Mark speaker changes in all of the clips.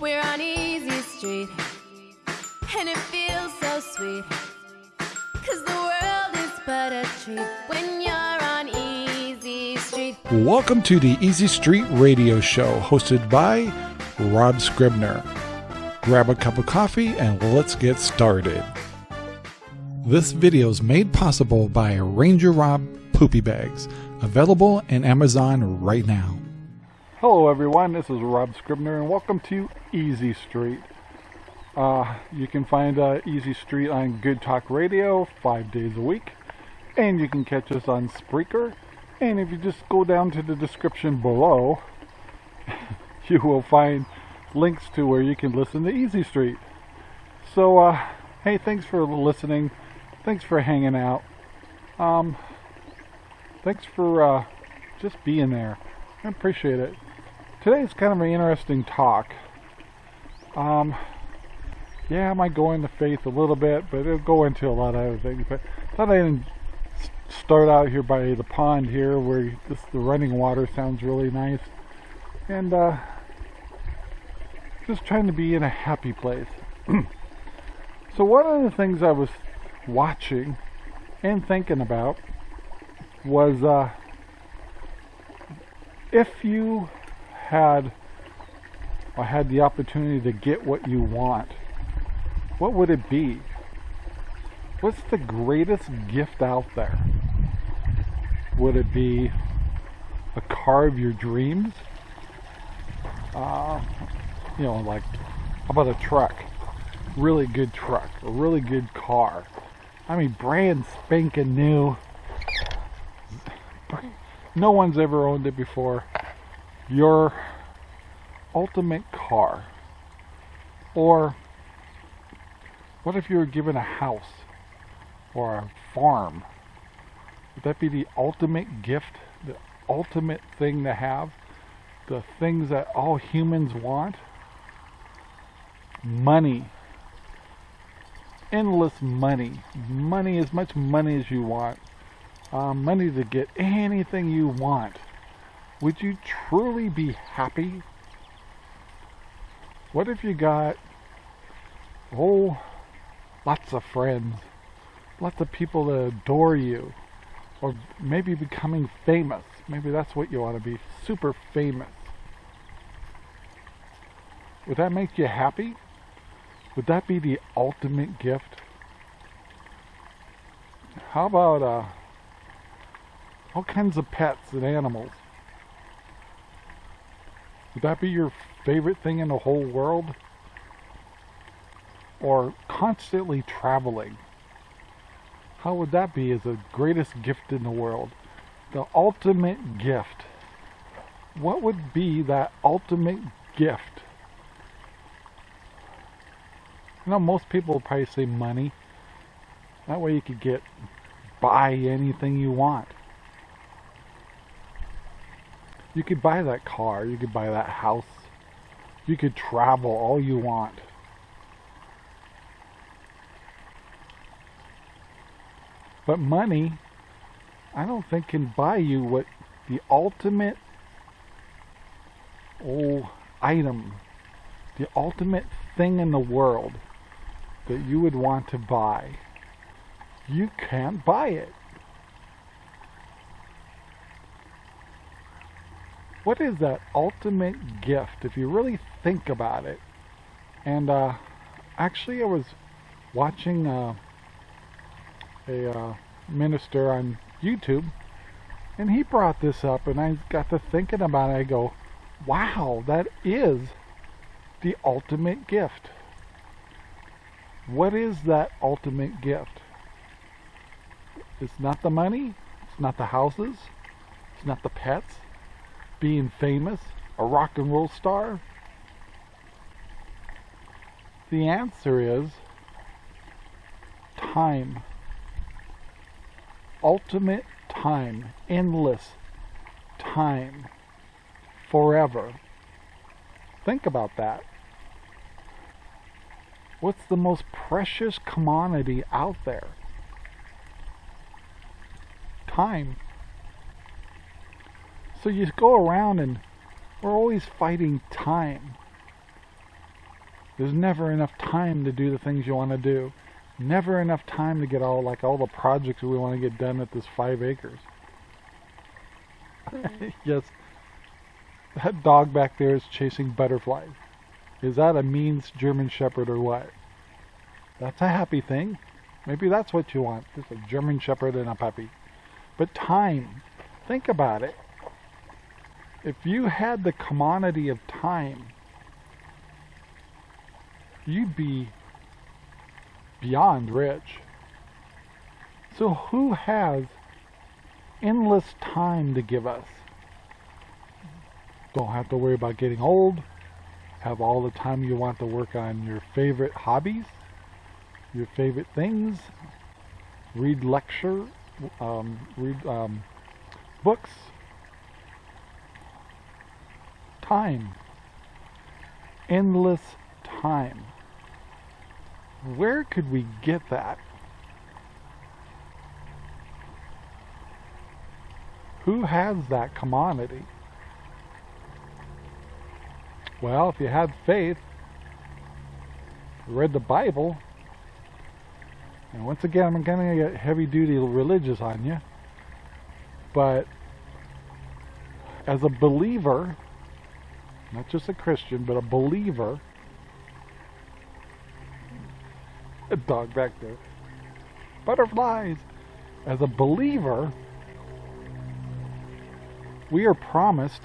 Speaker 1: We're on Easy Street, and it feels so sweet. Cause the world is but a treat when you're on Easy Street.
Speaker 2: Welcome to the Easy Street Radio Show, hosted by Rob Scribner. Grab a cup of coffee and let's get started. This video is made possible by Ranger Rob Poopy Bags, available in Amazon right now. Hello, everyone. This is Rob Scribner, and welcome to Easy Street. Uh, you can find uh, Easy Street on Good Talk Radio five days a week, and you can catch us on Spreaker. And if you just go down to the description below, you will find links to where you can listen to Easy Street. So, uh, hey, thanks for listening. Thanks for hanging out. Um, thanks for uh, just being there. I appreciate it. Today's kind of an interesting talk. Um, yeah, I might go into faith a little bit, but it'll go into a lot of other things. But I thought I'd start out here by the pond here, where this, the running water sounds really nice, and uh, just trying to be in a happy place. so one of the things I was watching and thinking about was uh, if you had or had the opportunity to get what you want, what would it be? What's the greatest gift out there? Would it be a car of your dreams? Uh, you know, like, how about a truck? Really good truck, a really good car. I mean, brand spanking new. No one's ever owned it before your ultimate car? Or what if you were given a house or a farm? Would that be the ultimate gift, the ultimate thing to have? The things that all humans want? Money. Endless money. Money, as much money as you want. Uh, money to get anything you want would you truly be happy? What if you got, oh, lots of friends, lots of people that adore you, or maybe becoming famous? Maybe that's what you want to be, super famous. Would that make you happy? Would that be the ultimate gift? How about uh, all kinds of pets and animals? Would that be your favorite thing in the whole world? Or constantly traveling? How would that be as the greatest gift in the world? The ultimate gift. What would be that ultimate gift? You know, most people would probably say money. That way you could get, buy anything you want. You could buy that car, you could buy that house, you could travel all you want. But money, I don't think can buy you what the ultimate oh item, the ultimate thing in the world that you would want to buy. You can't buy it. What is that ultimate gift if you really think about it? And uh, actually, I was watching uh, a uh, minister on YouTube, and he brought this up, and I got to thinking about it. I go, wow, that is the ultimate gift. What is that ultimate gift? It's not the money, it's not the houses, it's not the pets, being famous, a rock and roll star? The answer is time. Ultimate time. Endless time. Forever. Think about that. What's the most precious commodity out there? Time. So you go around and we're always fighting time. There's never enough time to do the things you want to do. Never enough time to get all like all the projects we want to get done at this five acres. Mm-hmm. yes, that dog back there is chasing butterflies. Is that a means German Shepherd or what? That's a happy thing. Maybe that's what you want. Just a German Shepherd and a puppy. But time. Think about it. If you had the commodity of time, you'd be beyond rich. So who has endless time to give us? Don't have to worry about getting old. Have all the time you want to work on your favorite hobbies, your favorite things. Read lecture, um, read um, books. Time. Endless time. Where could we get that? Who has that commodity? Well, if you had faith, read the Bible, and once again, I'm going to get heavy duty religious on you, but as a believer, not just a Christian, but a believer, a dog back there, butterflies, as a believer, we are promised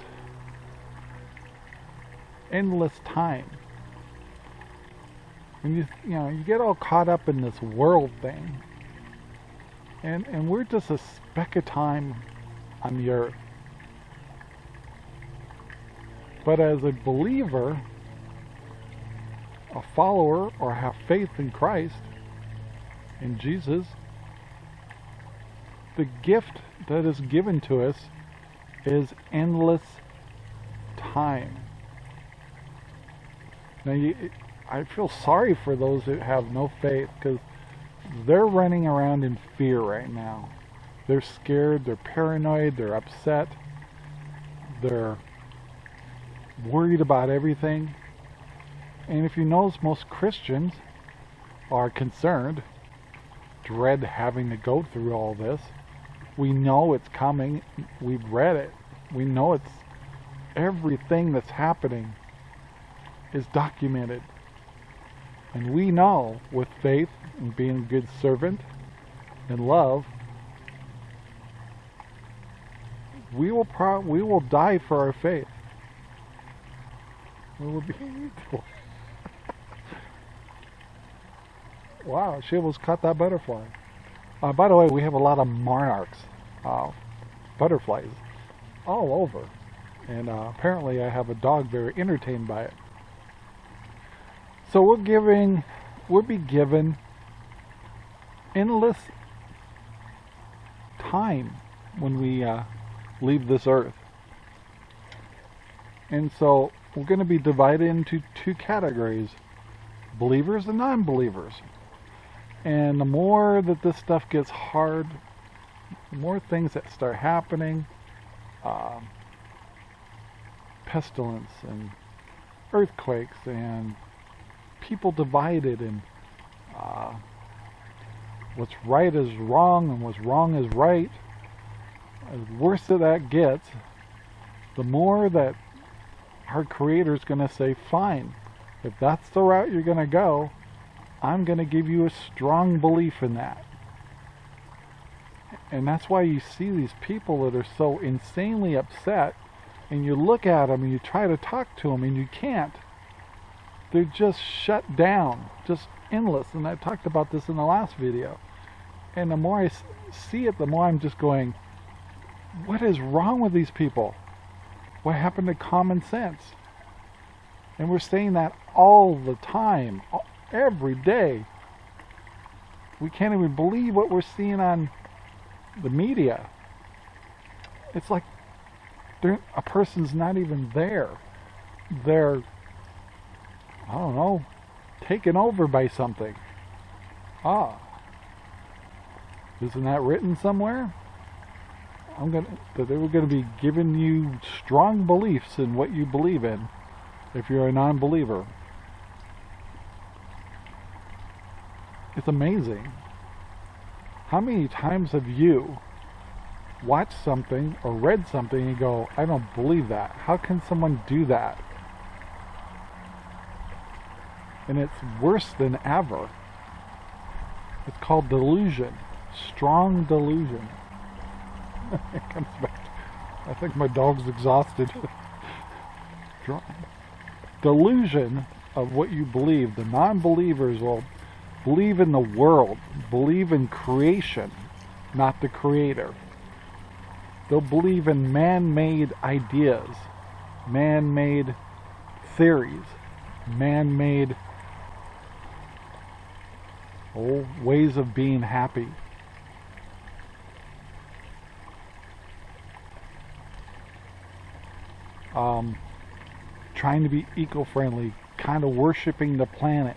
Speaker 2: endless time. And you you know you get all caught up in this world thing, and and we're just a speck of time on the earth. But as a believer, a follower, or have faith in Christ, in Jesus, the gift that is given to us is endless time. Now, you, I feel sorry for those that have no faith because they're running around in fear right now. They're scared, they're paranoid, they're upset, they're worried about everything. And if you notice, most Christians are concerned, dread having to go through all this. We know it's coming. We've read it. We know it's everything that's happening is documented. And we know with faith and being a good servant and love, we will pro- we will die for our faith. We will be Wow, she almost caught that butterfly. Uh, by the way, we have a lot of monarchs, uh, butterflies, all over. And uh, apparently I have a dog very entertained by it. So we're giving, we'll be given endless time when we uh, leave this earth. And so we're going to be divided into two categories, believers and non-believers. And the more that this stuff gets hard, the more things that start happening, uh, pestilence and earthquakes and people divided and uh, what's right is wrong and what's wrong is right. The worse that that gets, the more that our Creator is going to say, fine, if that's the route you're going to go, I'm going to give you a strong belief in that. And that's why you see these people that are so insanely upset, and you look at them and you try to talk to them and you can't. They're just shut down, just endless. And I talked about this in the last video. And the more I see it, the more I'm just going, what is wrong with these people? What happened to common sense? And we're saying that all the time, every day. We can't even believe what we're seeing on the media. It's like a person's not even there. They're, I don't know, taken over by something. Ah. Isn't that written somewhere? I'm gonna that they were gonna be giving you strong beliefs in what you believe in if you're a non-believer. It's amazing. How many times have you watched something or read something and go, I don't believe that. How can someone do that? And it's worse than ever. It's called delusion. Strong delusion. comes back. I think my dog's exhausted. delusion of what you believe. The non-believers will believe in the world, believe in creation, not the creator. They'll believe in man-made ideas, man-made theories, man-made ways of being happy. Um, trying to be eco-friendly, kind of worshiping the planet.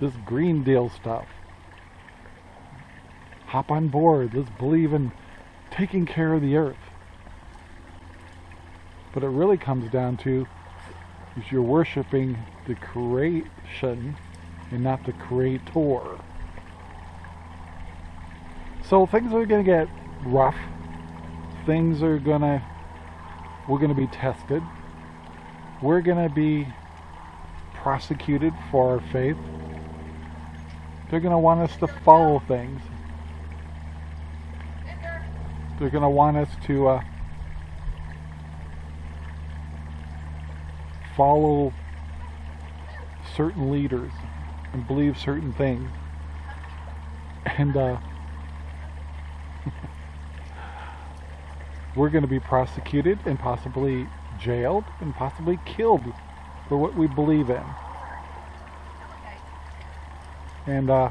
Speaker 2: This Green Deal stuff. Hop on board. Let's believe in taking care of the earth. But it really comes down to is you're worshiping the creation and not the creator. So things are going to get rough. Things are going to, we're going to be tested. We're going to be prosecuted for our faith. They're going to want us to follow things. They're going to want us to uh, follow certain leaders and believe certain things. And uh, we're going to be prosecuted and possibly jailed and possibly killed for what we believe in. And, uh,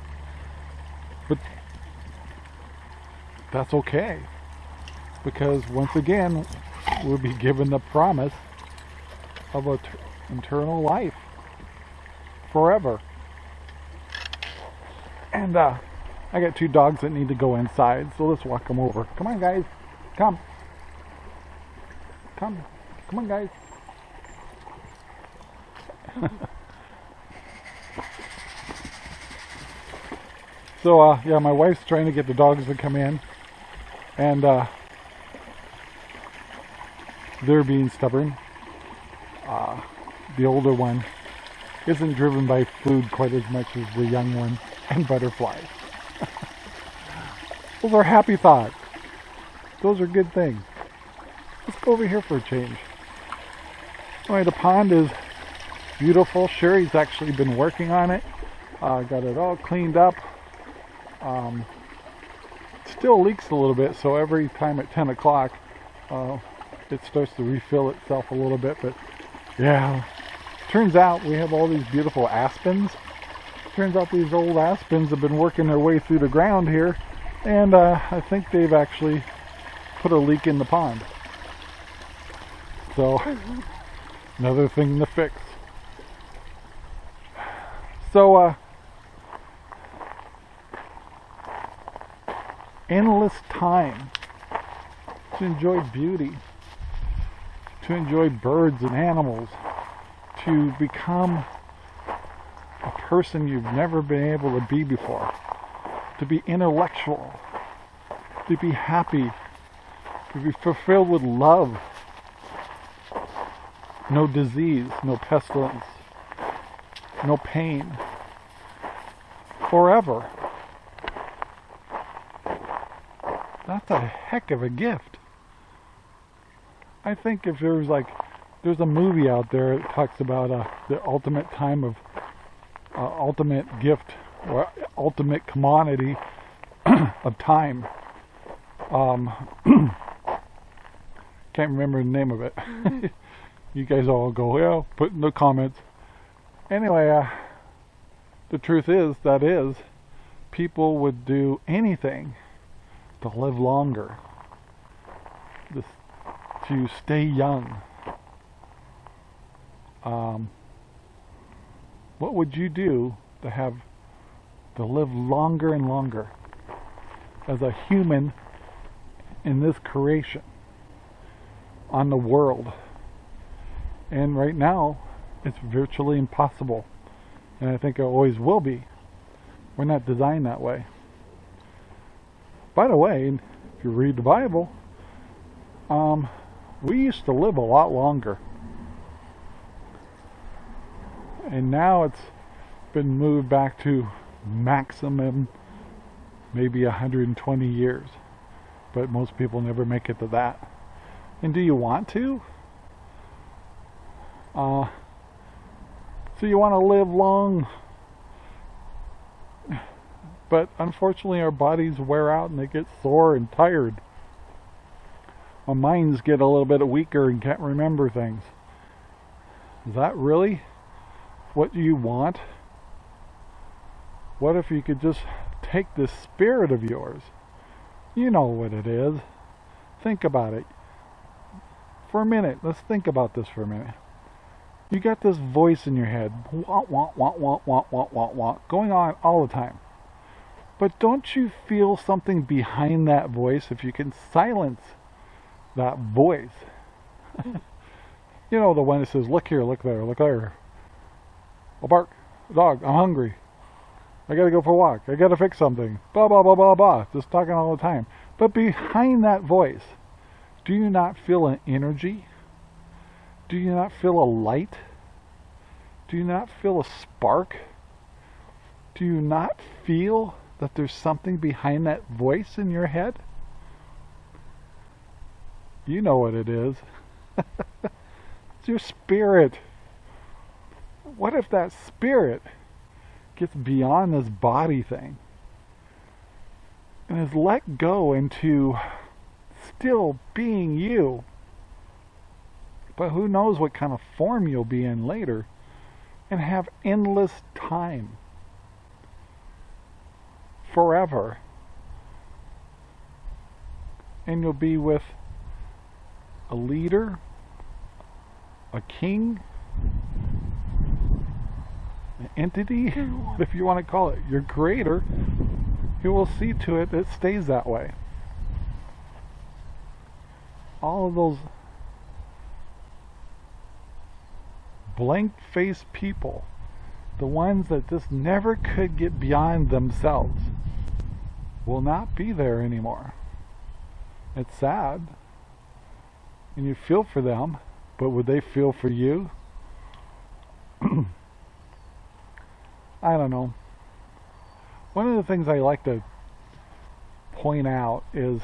Speaker 2: but that's okay because once again we'll be given the promise of an eternal life forever. And uh, I got two dogs that need to go inside, so let's walk them over. Come on, guys. Come. Come. Come on, guys. so, uh, yeah, my wife's trying to get the dogs to come in. And, uh, they're being stubborn. Uh, the older one isn't driven by food quite as much as the young one and butterflies. Those are happy thoughts. Those are good things. Let's go over here for a change. The pond is beautiful. Sherry's actually been working on it. Uh, got it all cleaned up. Um, still leaks a little bit, so every time at 10 o'clock, uh, it starts to refill itself a little bit, but yeah, turns out we have all these beautiful aspens. Turns out these old aspens have been working their way through the ground here, and uh, I think they've actually put a leak in the pond. So, another thing to fix. So, uh, endless time to enjoy beauty to enjoy birds and animals, to become a person you've never been able to be before, to be intellectual, to be happy, to be fulfilled with love, no disease, no pestilence, no pain, forever. That's a heck of a gift. I think if there's like, there's a movie out there that talks about uh, the ultimate time of, uh, ultimate gift or ultimate commodity of time. Um, can't remember the name of it. you guys all go, yeah, put in the comments. Anyway, uh, the truth is, that is, people would do anything to live longer. This to stay young, um, what would you do to have to live longer and longer as a human in this creation on the world? And right now, it's virtually impossible. And I think it always will be. We're not designed that way. By the way, if you read the Bible, um, we used to live a lot longer. And now it's been moved back to maximum maybe 120 years. But most people never make it to that. And do you want to? Uh, so you want to live long, but unfortunately our bodies wear out and they get sore and tired. Our minds get a little bit weaker and can't remember things. Is that really what you want? What if you could just take this spirit of yours? You know what it is. Think about it. For a minute, let's think about this for a minute. You got this voice in your head, wah, wah, wah, wah, wah, wah, wah, wah, going on all the time. But don't you feel something behind that voice if you can silence that voice? you know, the one that says, look here, look there, look there. I'll bark, dog, I'm hungry. I gotta go for a walk. I gotta fix something. Blah, blah, blah, blah, blah. Just talking all the time. But behind that voice, do you not feel an energy? Do you not feel a light? Do you not feel a spark? Do you not feel that there's something behind that voice in your head? You know what it is. it's your spirit. What if that spirit gets beyond this body thing and is let go into still being you? But who knows what kind of form you'll be in later and have endless time. Forever. And you'll be with a leader, a king, an entity, if you want to call it, your creator, who will see to it that it stays that way. All of those blank faced people, the ones that just never could get beyond themselves, will not be there anymore. It's sad. And you feel for them, but would they feel for you? I don't know. One of the things I like to point out is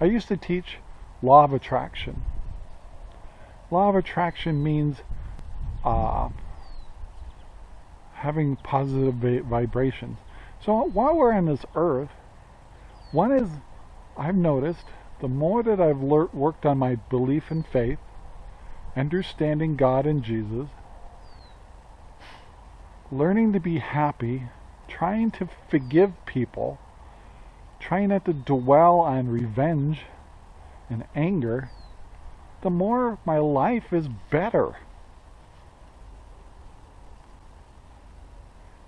Speaker 2: I used to teach law of attraction. Law of attraction means uh, having positive vibrations. So while we're on this earth, one is I've noticed the more that I've worked on my belief and faith, understanding God and Jesus, learning to be happy, trying to forgive people, trying not to dwell on revenge and anger, the more my life is better.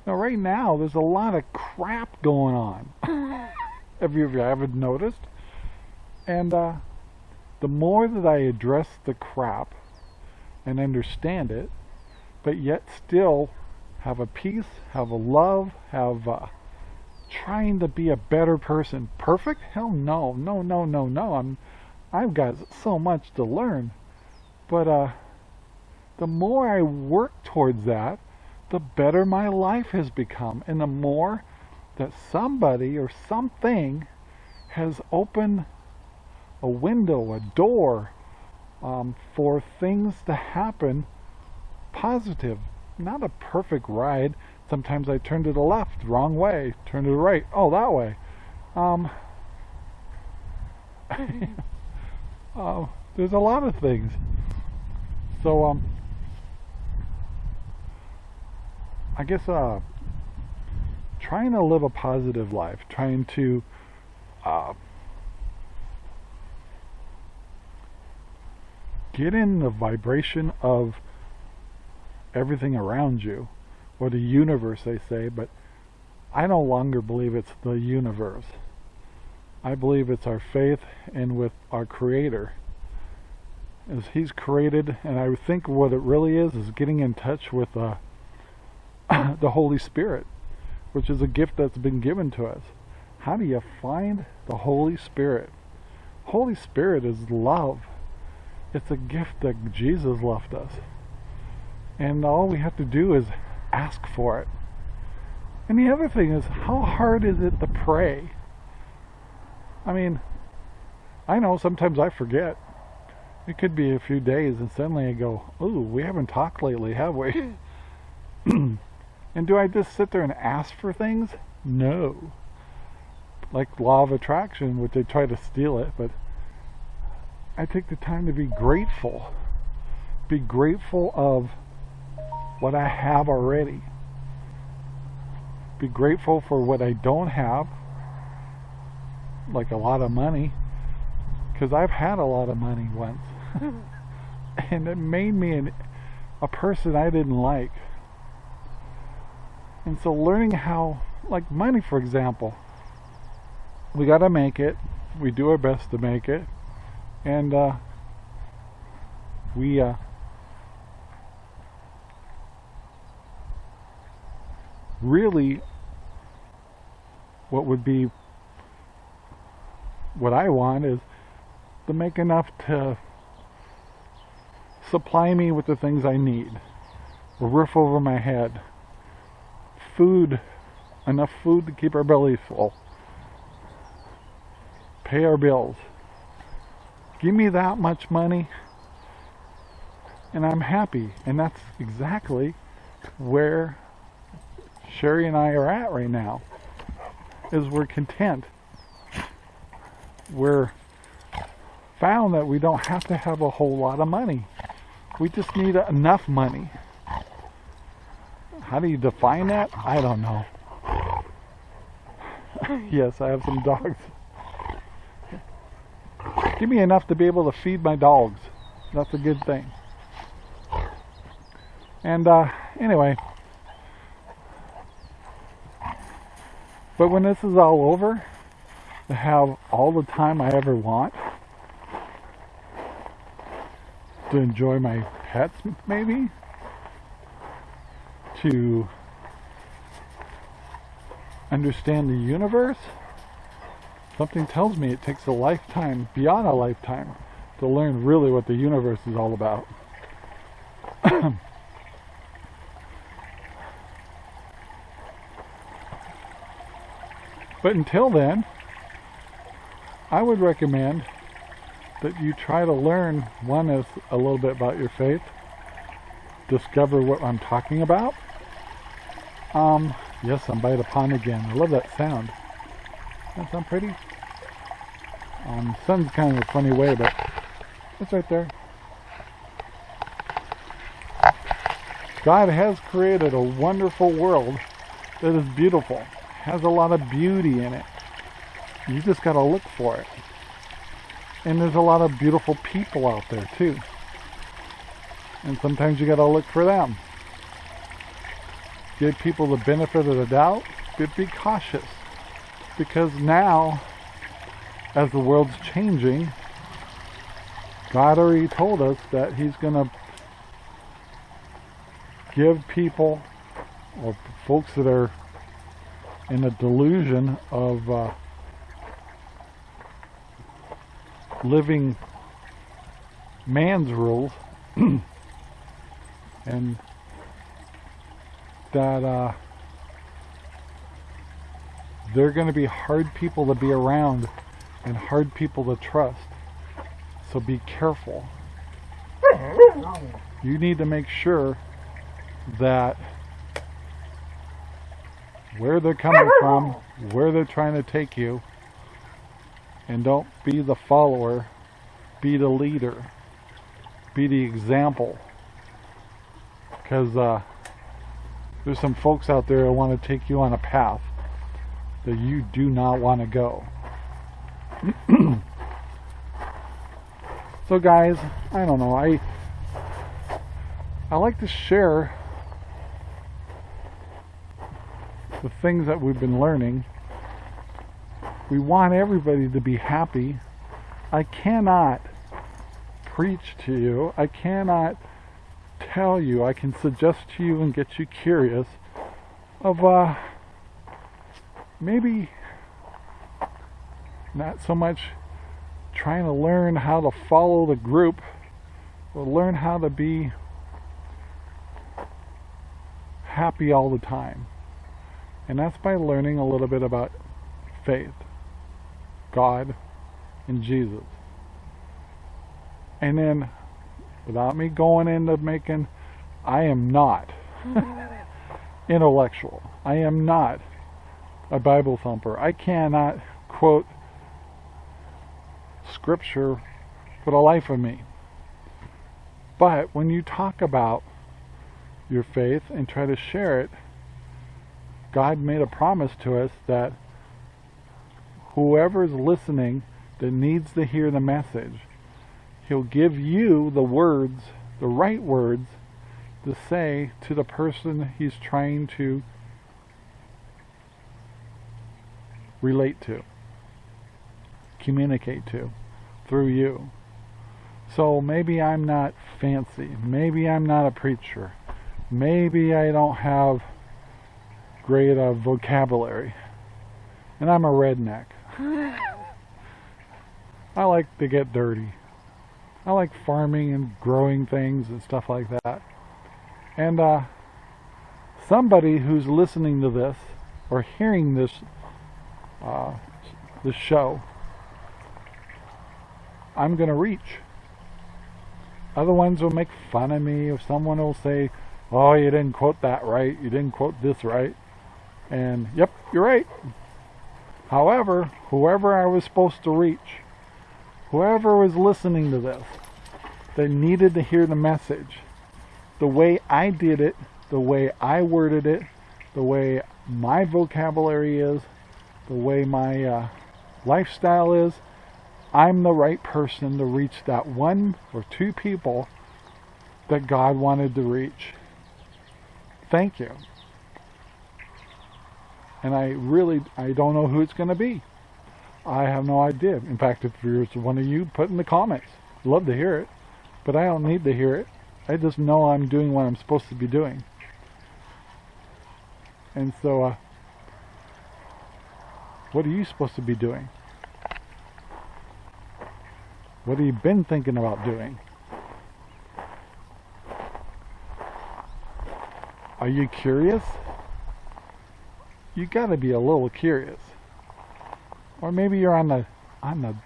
Speaker 2: Now, right now, there's a lot of crap going on. Have you, ever haven't noticed? And uh, the more that I address the crap and understand it, but yet still have a peace, have a love, have uh, trying to be a better person. Perfect? Hell no, no, no, no, no. I'm, I've got so much to learn. But uh, the more I work towards that, the better my life has become and the more that somebody or something has opened a window, a door um, for things to happen positive. Not a perfect ride. Sometimes I turn to the left, wrong way. Turn to the right, oh, that way. Um, uh, there's a lot of things. So, um, I guess uh, trying to live a positive life, trying to uh, get in the vibration of everything around you, or the universe, they say, but I no longer believe it's the universe. I believe it's our faith and with our Creator. As He's created, and I think what it really is, is getting in touch with uh, the Holy Spirit. which is a gift that's been given to us. How do you find the Holy Spirit? Holy Spirit is love. It's a gift that Jesus left us. And all we have to do is ask for it. And the other thing is, how hard is it to pray? I mean, I know sometimes I forget. It could be a few days and suddenly I go, ooh, we haven't talked lately, have we? and do I just sit there and ask for things? No. Like law of attraction, which they try to steal it, but I take the time to be grateful. Be grateful of what I have already. Be grateful for what I don't have, like a lot of money, because I've had a lot of money once. and it made me an, a person I didn't like. And so learning how, like money for example, we got to make it. We do our best to make it. And uh, we uh, really what would be what I want is to make enough to supply me with the things I need. A roof over my head. Food, enough food to keep our bellies full. Pay our bills. Give me that much money and I'm happy. And that's exactly where Sherry and I are at right now. Is we're content. We're found that we don't have to have a whole lot of money. We just need enough money. How do you define that? I don't know. yes, I have some dogs. Give me enough to be able to feed my dogs. That's a good thing. And uh, anyway, but when this is all over, to have all the time I ever want, to enjoy my pets maybe to understand the universe something tells me it takes a lifetime beyond a lifetime to learn really what the universe is all about but until then I would recommend that you try to learn, one is a little bit about your faith, discover what I'm talking about. Um, yes, I'm by the pond again. I love that sound. That sound pretty? Um, sun's kind of a funny way, but it's right there. God has created a wonderful world that is beautiful, has a lot of beauty in it. You just got to look for it. And there's a lot of beautiful people out there too. And sometimes you gotta look for them. Give people the benefit of the doubt, but be cautious. Because now, as the world's changing, God already told us that He's gonna give people or folks that are in a delusion of uh, living man's rules and that uh, they're going to be hard people to be around and hard people to trust so be careful you need to make sure that where they're coming from where they're trying to take you and don't be the follower, be the leader, be the example. Because uh, there's some folks out there that want to take you on a path that you do not want to go. so guys, I don't know, I I like to share the things that we've been learning we want everybody to be happy. I cannot preach to you. I cannot tell you. I can suggest to you and get you curious of uh, maybe not so much trying to learn how to follow the group, but learn how to be happy all the time. And that's by learning a little bit about faith, God, and Jesus. And then, without me going into making, I am not intellectual. I am not a Bible thumper. I cannot quote scripture for the life of me. But when you talk about your faith and try to share it, God made a promise to us that whoever is listening that needs to hear the message, He'll give you the words, the right words, to say to the person He's trying to relate to, communicate to, through you. So maybe I'm not fancy. Maybe I'm not a preacher. Maybe I don't have great uh, vocabulary. And I'm a redneck. I like to get dirty. I like farming and growing things and stuff like that. And uh, somebody who's listening to this or hearing this uh, this show, I'm going to reach. Other ones will make fun of me if someone will say, oh, you didn't quote that right, you didn't quote this right. And, yep, you're right. However, whoever I was supposed to reach, whoever was listening to this, they needed to hear the message, the way I did it, the way I worded it, the way my vocabulary is, the way my uh, lifestyle is, I'm the right person to reach that one or two people that God wanted to reach. Thank you. And I really, I don't know who it's going to be. I have no idea. In fact, if there's one of you, put in the comments. Love to hear it. But I don't need to hear it. I just know I'm doing what I'm supposed to be doing. And so, uh, what are you supposed to be doing? What have you been thinking about doing? Are you curious? You got to be a little curious. Or maybe you're on the on the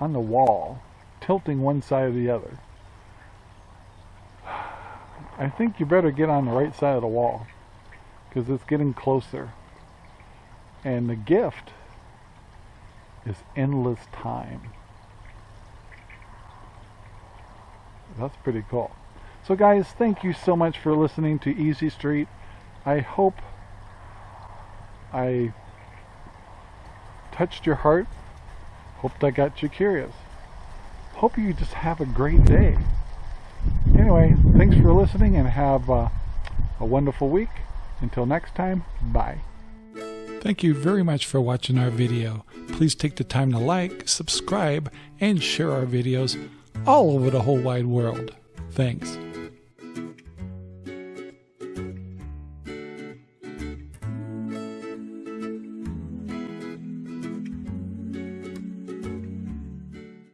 Speaker 2: on the wall, tilting one side or the other. I think you better get on the right side of the wall because it's getting closer. And the gift is endless time. That's pretty cool. So guys, thank you so much for listening to Easy Street. I hope I touched your heart. Hope I got you curious. Hope you just have a great day. Anyway, thanks for listening and have uh, a wonderful week. Until next time, bye. Thank you very much for watching our video. Please take the time to like, subscribe, and share our videos all over the whole wide world. Thanks.